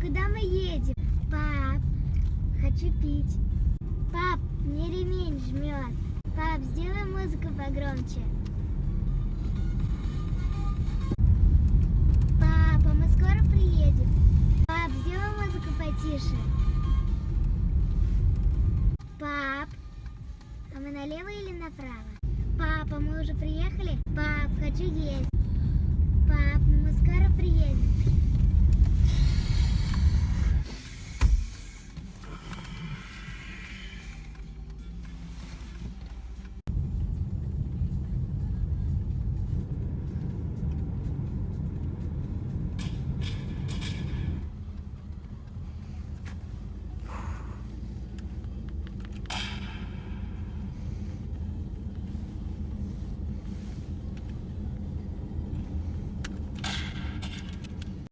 куда мы едем? Пап, хочу пить. Пап, мне ремень жмет. Пап, сделай музыку погромче. Папа, мы скоро приедем. Пап, сделай музыку потише. Пап, а мы налево или направо? Папа, мы уже приехали? Пап, хочу есть. Пап.